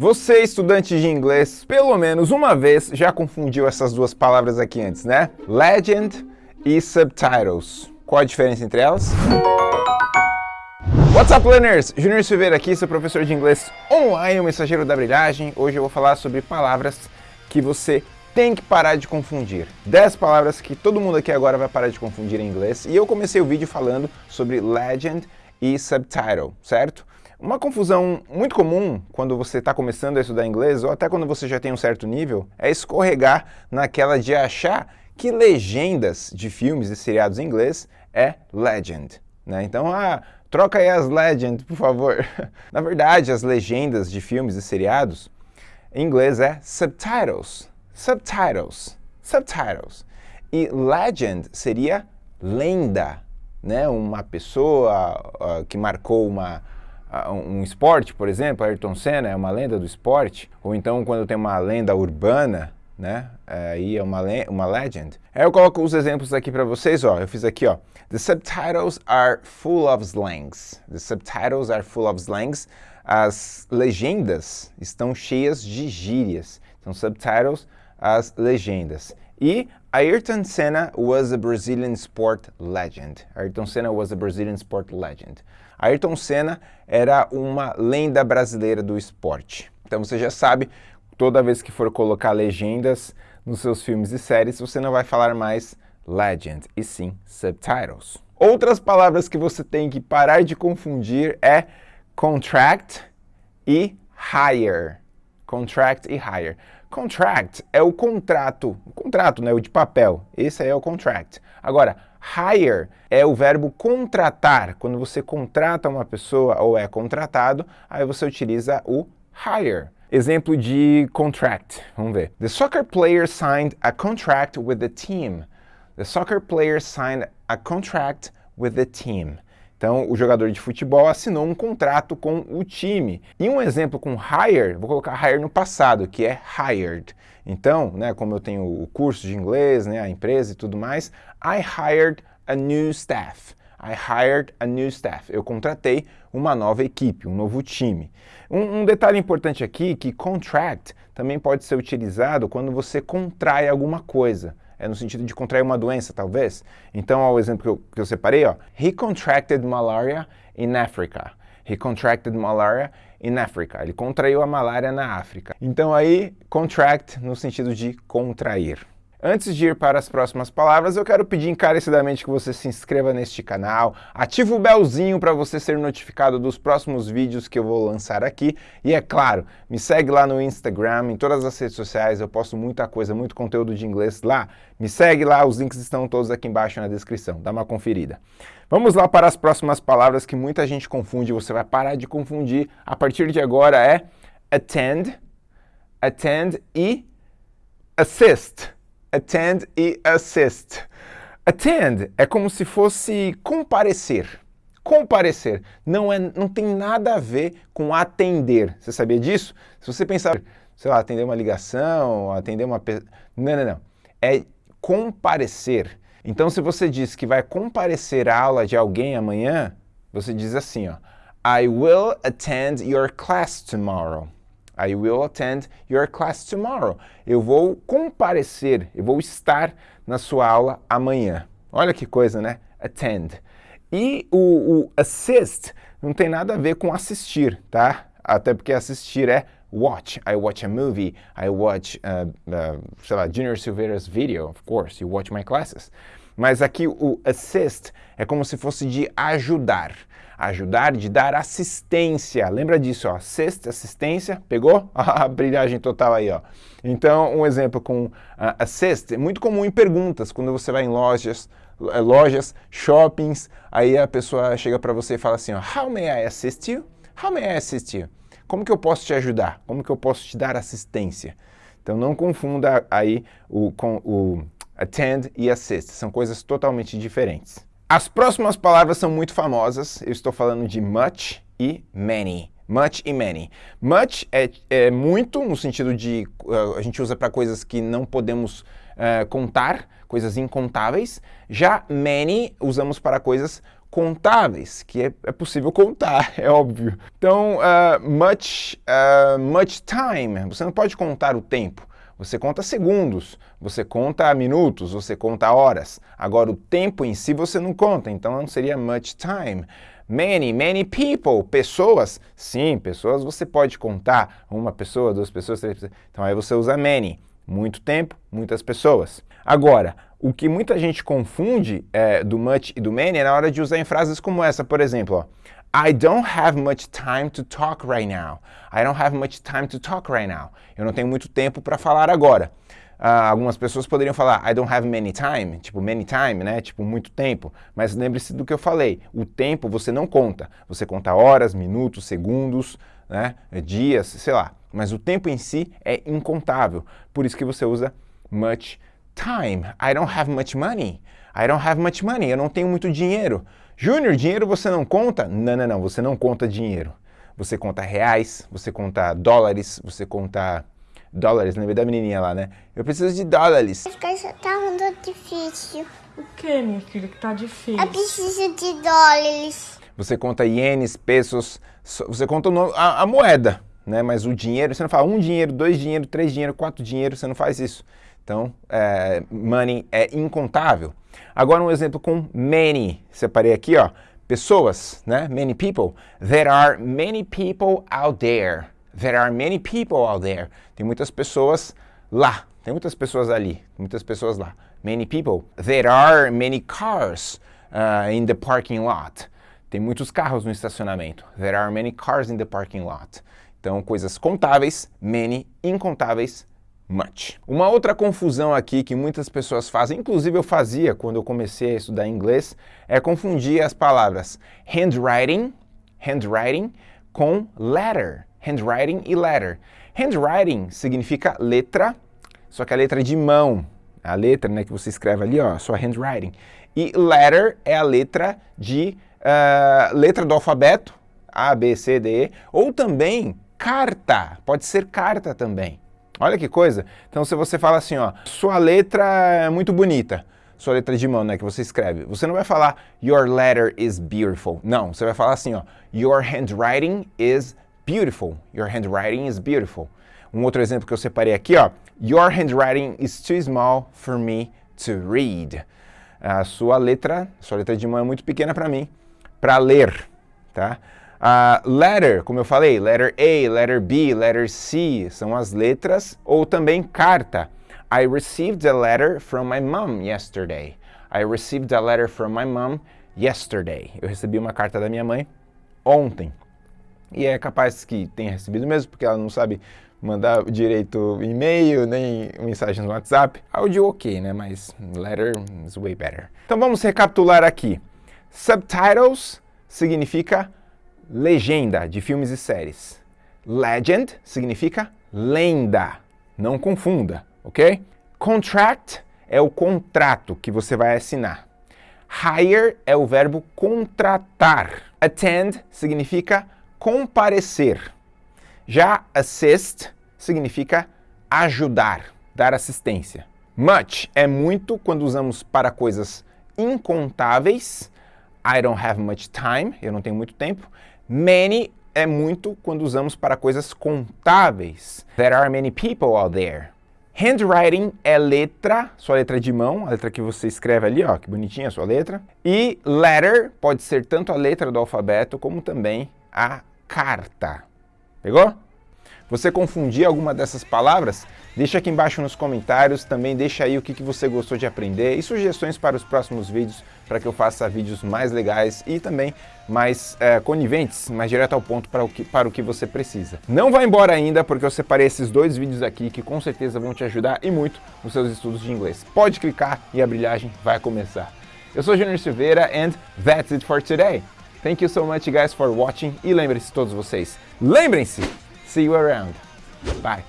Você, estudante de inglês, pelo menos uma vez já confundiu essas duas palavras aqui antes, né? Legend e subtitles. Qual a diferença entre elas? What's up, learners? Junior Silveira aqui, seu professor de inglês online, o mensageiro da brilhagem. Hoje eu vou falar sobre palavras que você tem que parar de confundir. 10 palavras que todo mundo aqui agora vai parar de confundir em inglês. E eu comecei o vídeo falando sobre legend e subtitle, certo? Uma confusão muito comum quando você está começando a estudar inglês, ou até quando você já tem um certo nível, é escorregar naquela de achar que legendas de filmes e seriados em inglês é legend. Né? Então, ah, troca aí as legend, por favor. Na verdade, as legendas de filmes e seriados em inglês é subtitles. Subtitles. Subtitles. E legend seria lenda, né? Uma pessoa uh, que marcou uma um esporte, por exemplo, Ayrton Senna é uma lenda do esporte, ou então quando tem uma lenda urbana, né, aí é uma, le uma legend. Aí eu coloco os exemplos aqui para vocês, ó, eu fiz aqui, ó, The subtitles are full of slangs. The subtitles are full of slangs. As legendas estão cheias de gírias. Então, subtitles, as legendas. E Ayrton Senna was a Brazilian sport legend. Ayrton Senna was a Brazilian sport legend. Ayrton Senna era uma lenda brasileira do esporte. Então você já sabe, toda vez que for colocar legendas nos seus filmes e séries, você não vai falar mais legend, e sim subtitles. Outras palavras que você tem que parar de confundir é contract e hire. Contract e hire. Contract é o contrato, o contrato, né, o de papel. Esse aí é o contract. Agora, hire é o verbo contratar. Quando você contrata uma pessoa ou é contratado, aí você utiliza o hire. Exemplo de contract, vamos ver. The soccer player signed a contract with the team. The soccer player signed a contract with the team. Então, o jogador de futebol assinou um contrato com o time. E um exemplo com hire, vou colocar hire no passado, que é hired. Então, né, como eu tenho o curso de inglês, né, a empresa e tudo mais, I hired a new staff. I hired a new staff. Eu contratei uma nova equipe, um novo time. Um, um, detalhe importante aqui que contract também pode ser utilizado quando você contrai alguma coisa é no sentido de contrair uma doença, talvez. Então, o exemplo que eu, que eu separei, ó, he contracted malaria in Africa. He contracted malaria in Africa. Ele contraiu a malária na África. Então aí, contract no sentido de contrair. Antes de ir para as próximas palavras, eu quero pedir encarecidamente que você se inscreva neste canal, ative o belzinho para você ser notificado dos próximos vídeos que eu vou lançar aqui. E é claro, me segue lá no Instagram, em todas as redes sociais, eu posto muita coisa, muito conteúdo de inglês lá. Me segue lá, os links estão todos aqui embaixo na descrição, dá uma conferida. Vamos lá para as próximas palavras que muita gente confunde, você vai parar de confundir. A partir de agora é attend, attend e assist attend e assist. Attend é como se fosse comparecer. Comparecer não, é, não tem nada a ver com atender. Você sabia disso? Se você pensar, sei lá, atender uma ligação, atender uma... Não, não, não. É comparecer. Então, se você diz que vai comparecer à aula de alguém amanhã, você diz assim, ó, I will attend your class tomorrow. I will attend your class tomorrow. Eu vou comparecer, eu vou estar na sua aula amanhã. Olha que coisa, né? Attend. E o, o assist não tem nada a ver com assistir, tá? Até porque assistir é watch. I watch a movie. I watch, uh, uh, sei lá, Junior Silveira's video, of course. You watch my classes. Mas aqui o assist é como se fosse de ajudar ajudar, de dar assistência. Lembra disso, ó, assist, assistência, pegou? A brilhagem total aí, ó. Então, um exemplo com uh, assist, é muito comum em perguntas, quando você vai em lojas, eh, lojas, shoppings, aí a pessoa chega para você e fala assim, ó, How may I assist you? How may I assist you? Como que eu posso te ajudar? Como que eu posso te dar assistência? Então não confunda aí o, com o attend e assist, são coisas totalmente diferentes. As próximas palavras são muito famosas, eu estou falando de much e many. Much e many. Much é, é muito, no sentido de uh, a gente usa para coisas que não podemos uh, contar, coisas incontáveis. Já many usamos para coisas contáveis, que é, é possível contar, é óbvio. Então, uh, much, much time, você não pode contar o tempo. Você conta segundos, você conta minutos, você conta horas. Agora, o tempo em si você não conta, então não seria much time. Many, many people, pessoas. Sim, pessoas você pode contar. Uma pessoa, duas pessoas, três pessoas. Então aí você usa many. Muito tempo, muitas pessoas. Agora, o que muita gente confunde é, do much e do many é na hora de usar em frases como essa, por exemplo, ó, I don't have much time to talk right now. I don't have much time to talk right now. Eu não tenho muito tempo para falar agora. Uh, algumas pessoas poderiam falar I don't have many time, tipo many time, né? Tipo muito tempo. Mas lembre-se do que eu falei. O tempo você não conta. Você conta horas, minutos, segundos, né? dias, sei lá. Mas o tempo em si é incontável. Por isso que você usa much time. I don't have much money. I don't have much money. Eu não tenho muito dinheiro. Júnior, dinheiro você não conta? Não, não, não. Você não conta dinheiro. Você conta reais, você conta dólares, você conta Dólares, lembrei da menininha lá, né? Eu preciso de dólares. As coisas tá muito difícil. O que, minha filha, que tá difícil? Eu preciso de dólares. Você conta ienes, pesos, você conta a, a, moeda, né? Mas o dinheiro, você não fala um dinheiro, dois dinheiro, três dinheiro, quatro dinheiro, você não faz isso. Então, é, money é incontável. Agora um exemplo com many. Separei aqui, ó. Pessoas, né? Many people. There are many people out there. There are many people out there. Tem muitas pessoas lá. Tem muitas pessoas ali. Muitas pessoas lá. Many people. There are many cars uh, in the parking lot. Tem muitos carros no estacionamento. There are many cars in the parking lot. Então, coisas contáveis, many, incontáveis, much. Uma outra confusão aqui que muitas pessoas fazem, inclusive eu fazia quando eu comecei a estudar inglês, é confundir as palavras handwriting, handwriting com letter handwriting e letter. Handwriting significa letra, só que a letra de mão, a letra né, que você escreve ali, ó, sua handwriting. E letter é a letra de uh, letra do alfabeto, A, B, C, D, E, ou também carta, pode ser carta também. Olha que coisa. Então se você fala assim, ó, sua letra é muito bonita, sua letra de mão, né, que você escreve, você não vai falar your letter is beautiful. Não, você vai falar assim, ó, your handwriting is beautiful. Your handwriting is beautiful. Um outro exemplo que eu separei aqui, ó. Your handwriting is too small for me to read. A sua letra, sua letra de mão é muito pequena para mim, para ler, tá? Uh, letter, como eu falei, letter A, letter B, letter C, são as letras, ou também carta. I received a letter from my mom yesterday. I received a letter from my mom yesterday. Eu recebi uma carta da minha mãe ontem. E é capaz que tenha recebido mesmo, porque ela não sabe mandar direito e-mail, nem mensagem no WhatsApp. Áudio ok, né? Mas letter is way better. Então vamos recapitular aqui. Subtitles significa legenda de filmes e séries. Legend significa lenda. Não confunda, ok? Contract é o contrato que você vai assinar. Hire é o verbo contratar. Attend significa comparecer. Já assist significa ajudar, dar assistência. Much é muito quando usamos para coisas incontáveis. I don't have much time, eu não tenho muito tempo. Many é muito quando usamos para coisas contáveis. There are many people out there. Handwriting é letra, sua letra de mão, a letra que você escreve ali, ó, que bonitinha a sua letra. E letter pode ser tanto a letra do alfabeto como também a carta. Pegou? Você confundir alguma dessas palavras? Deixa aqui embaixo nos comentários, também deixa aí o que, que você gostou de aprender e sugestões para os próximos vídeos, para que eu faça vídeos mais legais e também mais é, coniventes, mais direto ao ponto para o, que, para o que você precisa. Não vá embora ainda, porque eu separei esses dois vídeos aqui que com certeza vão te ajudar e muito nos seus estudos de inglês. Pode clicar e a brilhagem vai começar. Eu sou Junior Silveira and that's it for today. Thank you so much guys for watching e lembrem-se todos vocês, lembrem-se, see you around. Bye.